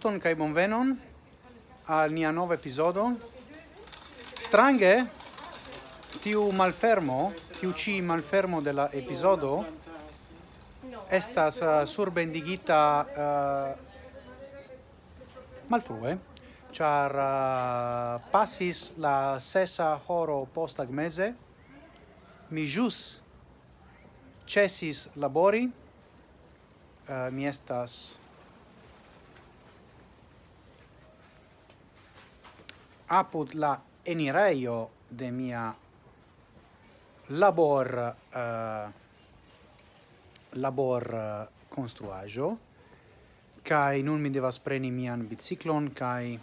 Saluton kai bonvenon al nia nova episodio. Strange tiu malfermo, tiu ci malfermo de la epizodo estas uh, surbendigita uh, malfrue, char uh, passis la sesa horo postagmeze, mi jus cesis labori, uh, mi estas apud la enireio de mia labor uh, labor uh, construajo kai nun mi devas preni mian biciclon kai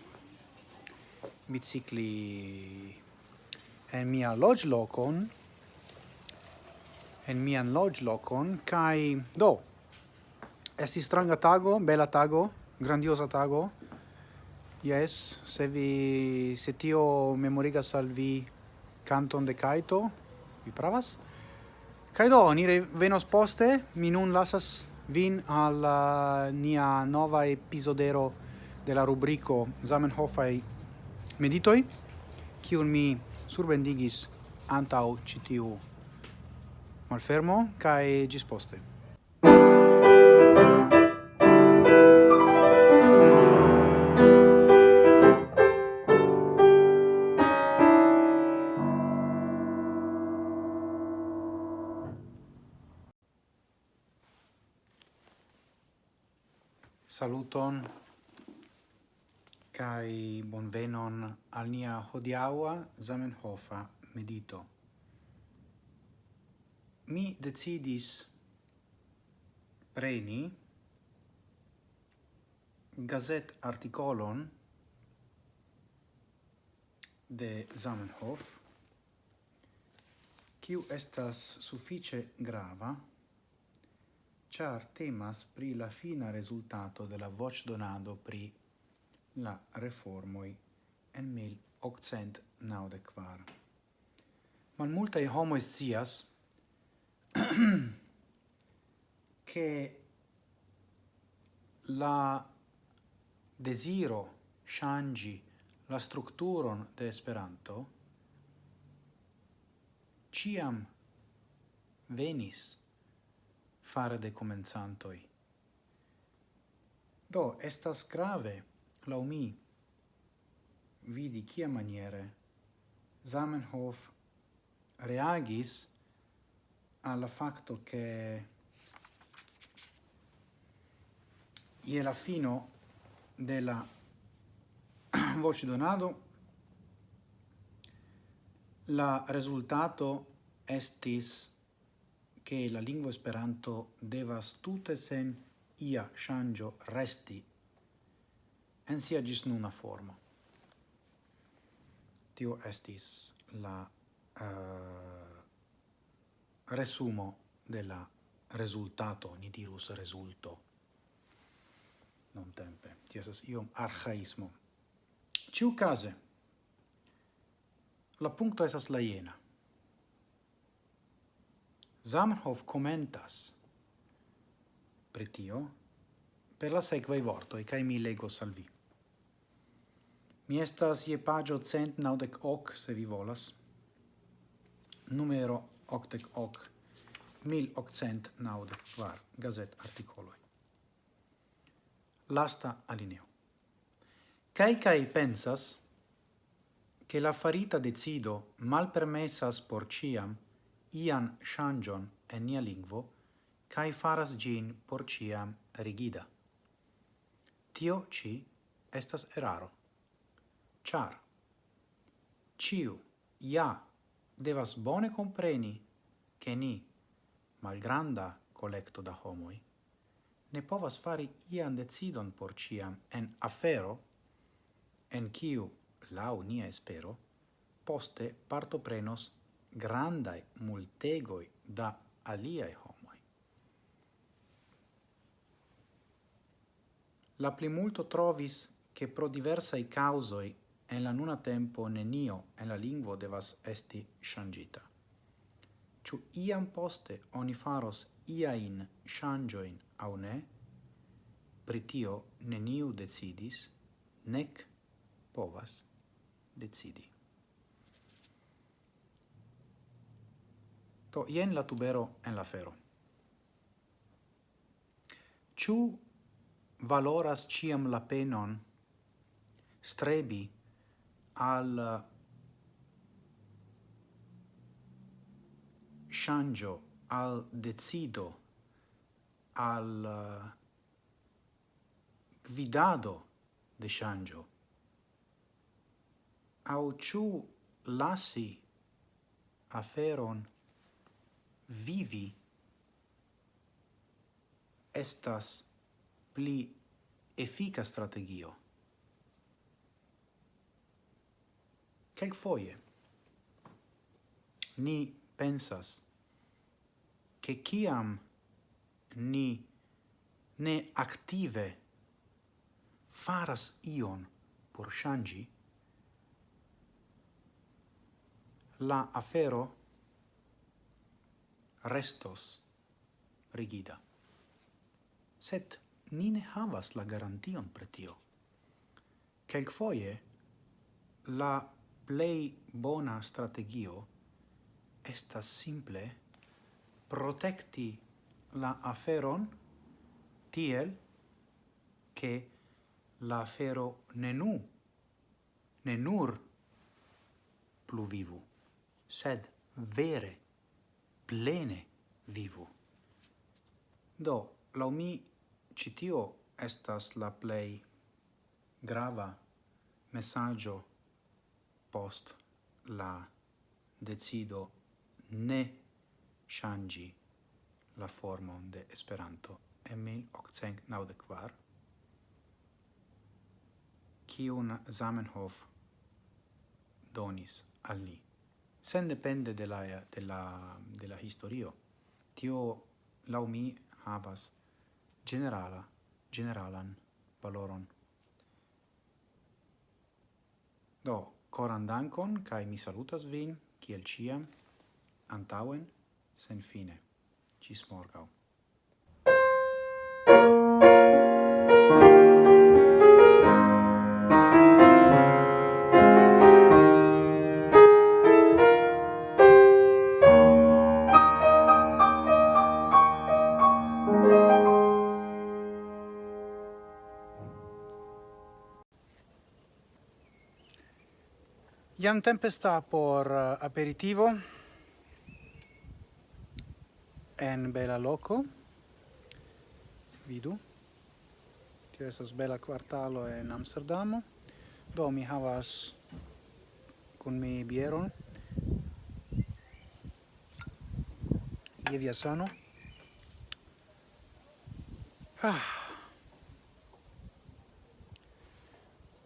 bicicli en mia lodge locon en mian lodge locon kai do Esti stranga tago, bela tago, grandiosa tago, Yes, se vi se tio memoriga salvi canton de Kaito, vi pravas. Kaido, ni venos poste, mi nun lasas vin al uh, nia nova episodero de la rubrico Zamenhofai meditoi, kiun mi surbendigis antau citiu malfermo, kai gis poste. saluton kai bonvenon al nia hodiaua Zamenhofa medito. Mi decidis preni gazet articolon de Zamenhof kiu estas suffice grava char temas pri la fina resultato de la voce donado pri la reformoi en mil occent naudequar. Man multae homo scias che la desiro changi la structuron de Esperanto ciam venis fare de comenzantoi. Do, estas grave, lau mi, vidi kia maniere Zamenhof reagis alla facto che ie la fino della voce donado la risultato estis che la lingua Esperanto devas tute sen ia shangio resti en sia gis nuna formo. Tio estis la uh, resumo della resultato, ni dirus resulto, non tempe. Tio esas iom archaismo. Ciu case, la puncto esas la iena. Zamenhof commentas pritio per la sequei vortoi, cae mi lego salvi. Mi estas ie pagio cent naudec hoc, se vi volas, numero octec hoc, mil octcent naudec var gazet articoloi. Lasta alineo. Calcae pensas che la farita decido mal permessas por ciam ian ŝanĝon en nia lingvo kai faras gin por ciam rigida. Tio ci estas eraro, Char. Ciu, ja devas bone compreni che ni, malgranda collecto da homoi, ne povas fari ian decidon por ciam en afero, en kiu, lau nia espero, poste partoprenos grandai multegoi da aliai homoi. La plimulto trovis che pro diversai causoi en la nuna tempo nenio en la lingvo devas esti shangita. Ciu iam poste oni faros iain shangioin au ne, pritio neniu decidis, nec povas decidi. Do ien la tubero en la fero. Ciu valoras ciam la penon strebi al uh, shangio al decido al uh, guidado de shangio au ciu lasi aferon vivi estas pli effica strategio. Quelc foie ni pensas che ciam ni ne active faras ion por shangi, la afero restos rigida. Sed ni ne havas la garantion pre tio. Quelcfoie, la plei bona strategio estas simple protecti la aferon tiel che la afero ne nu, ne nur pluvivu, sed vere plene vivu. Do, lau mi, citio estas la plei grava messaggio post la decido ne changi la formon de Esperanto en 1894, kiun Zamenhof donis al ni sen depende de la, de la, de la historio. Tio, lau mi, havas generala, generalan valoron. Do, coran dankon, kai mi salutas vin, kiel ciam, antauen, sen fine. Cis morgau. Iam tempesta por eh, aperitivo en bela loco. Vidu. Tio esas bela quartalo en Amsterdamo. Do mi havas con mi bieron. Je via sano. Ah.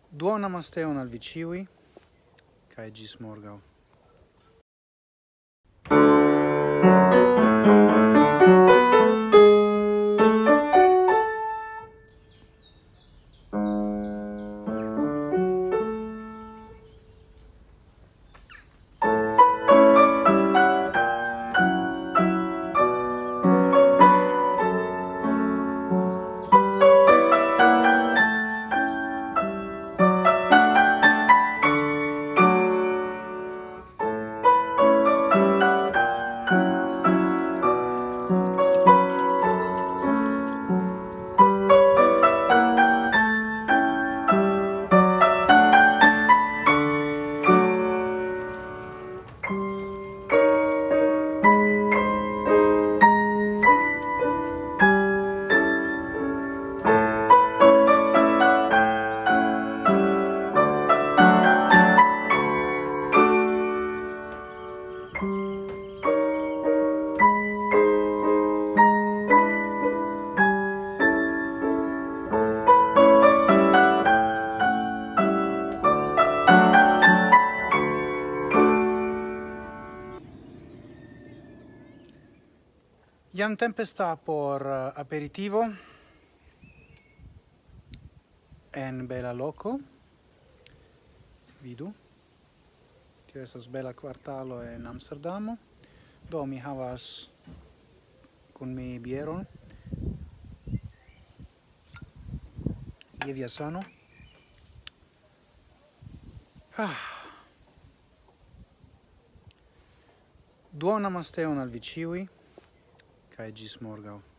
Duona masteon al viciui cae gis morgau. Iam tempe sta por eh, aperitivo en bela loco. Vidu. Tio estas bela quartalo en Amsterdamo. Do mi havas con mi bieron. Ie via sano. Ah. Duona masteon al viciui. Fé de